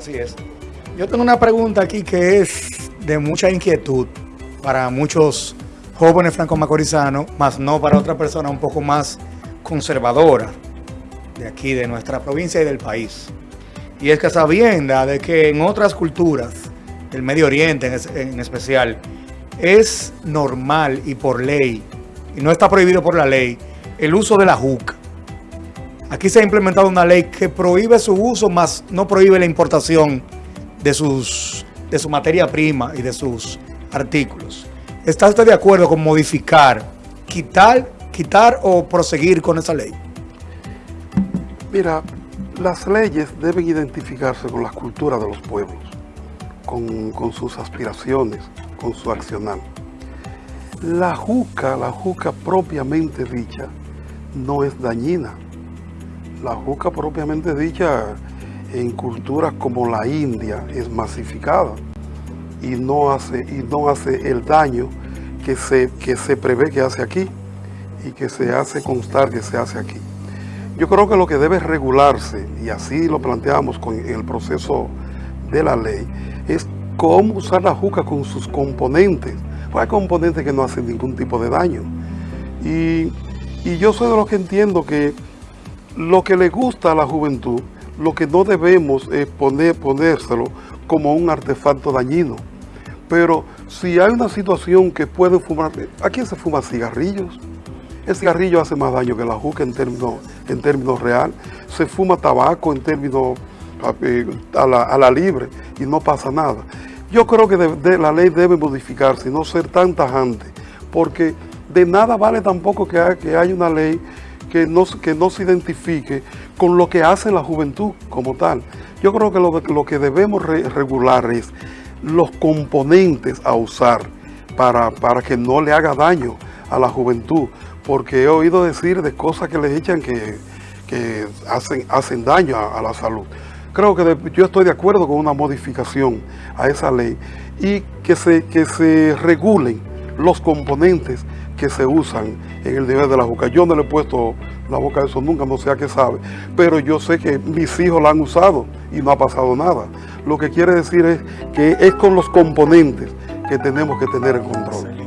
Así es. Yo tengo una pregunta aquí que es de mucha inquietud para muchos jóvenes franco-macorizanos, más no para otra persona un poco más conservadora de aquí, de nuestra provincia y del país. Y es que sabienda de que en otras culturas, del Medio Oriente en, especial, es normal y por ley, y no está prohibido por la ley, el uso de la juca. Aquí se ha implementado una ley que prohíbe su uso, más no prohíbe la importación de, sus, de su materia prima y de sus artículos. ¿Está usted de acuerdo con modificar, quitar, quitar o proseguir con esa ley? Mira, las leyes deben identificarse con las culturas de los pueblos, con, con sus aspiraciones, con su accionar. La juca, la juca propiamente dicha, no es dañina. La juca propiamente dicha en culturas como la India es masificada y no hace, y no hace el daño que se, que se prevé que hace aquí y que se hace constar que se hace aquí. Yo creo que lo que debe regularse, y así lo planteamos con el proceso de la ley, es cómo usar la juca con sus componentes. Pues hay componentes que no hacen ningún tipo de daño. Y, y yo soy de los que entiendo que lo que le gusta a la juventud, lo que no debemos es poner, ponérselo como un artefacto dañino. Pero si hay una situación que pueden fumar, ¿a quién se fuma cigarrillos? El cigarrillo hace más daño que la juca en términos, en real. Se fuma tabaco en términos eh, a la, a la libre y no pasa nada. Yo creo que la ley debe modificarse y no ser tan tajante, porque de nada vale tampoco que, que haya una ley que no, que no se identifique con lo que hace la juventud como tal. Yo creo que lo, lo que debemos regular es los componentes a usar para, para que no le haga daño a la juventud, porque he oído decir de cosas que les echan que, que hacen, hacen daño a, la salud. Creo que yo estoy de acuerdo con una modificación a esa ley y que se, que se regulen los componentes que se usan en el nivel de la juca. Yo no le he puesto la boca a eso nunca, no sé a qué sabe, pero yo sé que mis hijos la han usado y no ha pasado nada. Lo que quiere decir es que es con los componentes que tenemos que tener en control.